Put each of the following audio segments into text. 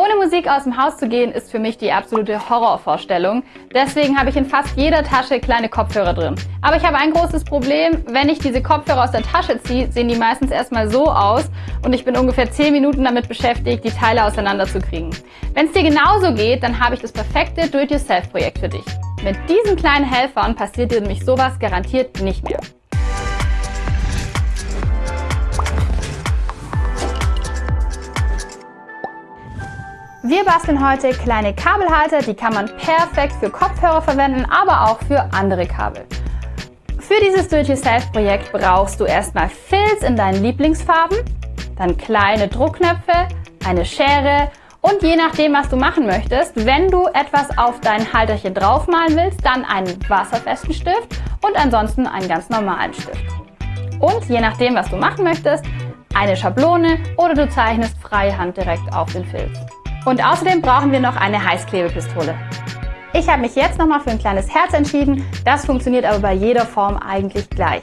Ohne Musik aus dem Haus zu gehen, ist für mich die absolute Horrorvorstellung. Deswegen habe ich in fast jeder Tasche kleine Kopfhörer drin. Aber ich habe ein großes Problem. Wenn ich diese Kopfhörer aus der Tasche ziehe, sehen die meistens erstmal so aus und ich bin ungefähr 10 Minuten damit beschäftigt, die Teile auseinanderzukriegen. Wenn es dir genauso geht, dann habe ich das perfekte Do-it-yourself-Projekt für dich. Mit diesen kleinen Helfern passiert dir nämlich sowas garantiert nicht mehr. Wir basteln heute kleine Kabelhalter, die kann man perfekt für Kopfhörer verwenden, aber auch für andere Kabel. Für dieses Do-it-yourself-Projekt brauchst du erstmal Filz in deinen Lieblingsfarben, dann kleine Druckknöpfe, eine Schere und je nachdem, was du machen möchtest, wenn du etwas auf dein Halterchen draufmalen willst, dann einen wasserfesten Stift und ansonsten einen ganz normalen Stift. Und je nachdem, was du machen möchtest, eine Schablone oder du zeichnest freihand direkt auf den Filz. Und außerdem brauchen wir noch eine Heißklebepistole. Ich habe mich jetzt nochmal für ein kleines Herz entschieden. Das funktioniert aber bei jeder Form eigentlich gleich.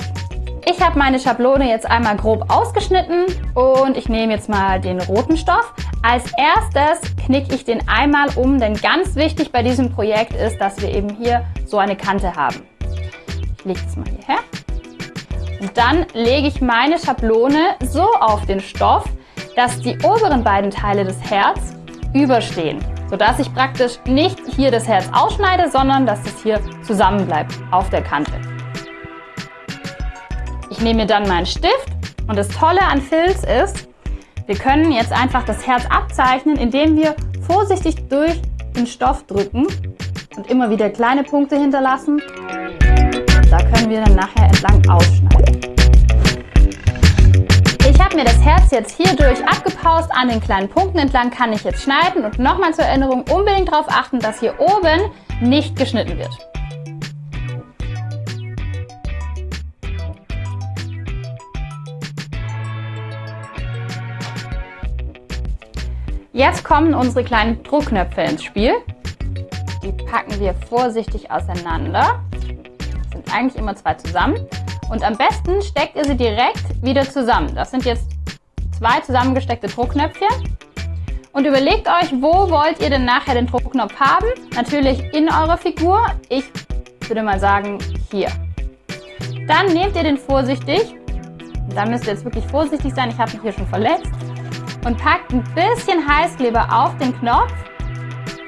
Ich habe meine Schablone jetzt einmal grob ausgeschnitten und ich nehme jetzt mal den roten Stoff. Als erstes knicke ich den einmal um, denn ganz wichtig bei diesem Projekt ist, dass wir eben hier so eine Kante haben. Ich lege das mal hierher. Und dann lege ich meine Schablone so auf den Stoff, dass die oberen beiden Teile des Herz überstehen, sodass ich praktisch nicht hier das Herz ausschneide, sondern dass es hier zusammen bleibt auf der Kante. Ich nehme mir dann meinen Stift und das Tolle an Filz ist, wir können jetzt einfach das Herz abzeichnen, indem wir vorsichtig durch den Stoff drücken und immer wieder kleine Punkte hinterlassen. Da können wir dann nachher entlang ausschneiden mir das Herz jetzt hier durch abgepaust an den kleinen Punkten entlang kann ich jetzt schneiden und nochmal zur Erinnerung unbedingt darauf achten, dass hier oben nicht geschnitten wird. Jetzt kommen unsere kleinen Druckknöpfe ins Spiel. Die packen wir vorsichtig auseinander. Das sind eigentlich immer zwei zusammen. Und am besten steckt ihr sie direkt wieder zusammen. Das sind jetzt zwei zusammengesteckte Druckknöpfchen. Und überlegt euch, wo wollt ihr denn nachher den Druckknopf haben? Natürlich in eurer Figur. Ich würde mal sagen, hier. Dann nehmt ihr den vorsichtig. Da müsst ihr jetzt wirklich vorsichtig sein. Ich habe mich hier schon verletzt. Und packt ein bisschen Heißkleber auf den Knopf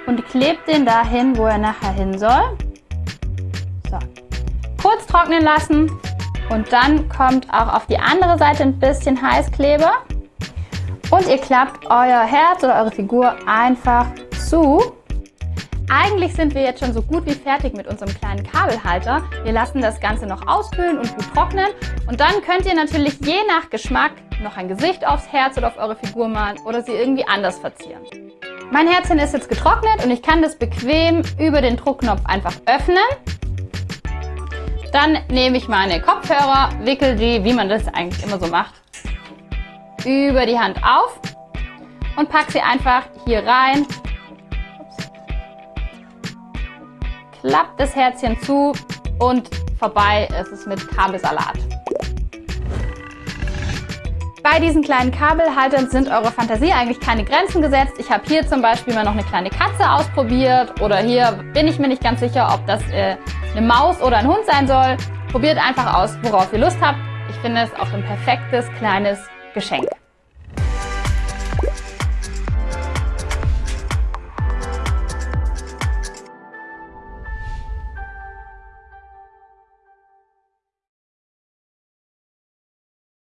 und klebt den dahin, wo er nachher hin soll. So. Kurz trocknen lassen und dann kommt auch auf die andere Seite ein bisschen Heißkleber. Und ihr klappt euer Herz oder eure Figur einfach zu. Eigentlich sind wir jetzt schon so gut wie fertig mit unserem kleinen Kabelhalter. Wir lassen das Ganze noch auskühlen und gut trocknen. Und dann könnt ihr natürlich je nach Geschmack noch ein Gesicht aufs Herz oder auf eure Figur malen oder sie irgendwie anders verzieren. Mein Herzchen ist jetzt getrocknet und ich kann das bequem über den Druckknopf einfach öffnen. Dann nehme ich meine Kopfhörer, wickel die, wie man das eigentlich immer so macht, über die Hand auf und packe sie einfach hier rein. Klappt das Herzchen zu und vorbei ist es mit Kabelsalat. Bei diesen kleinen Kabelhaltern sind eurer Fantasie eigentlich keine Grenzen gesetzt. Ich habe hier zum Beispiel mal noch eine kleine Katze ausprobiert oder hier bin ich mir nicht ganz sicher, ob das äh, eine Maus oder ein Hund sein soll. Probiert einfach aus, worauf ihr Lust habt. Ich finde es auch ein perfektes kleines Geschenk.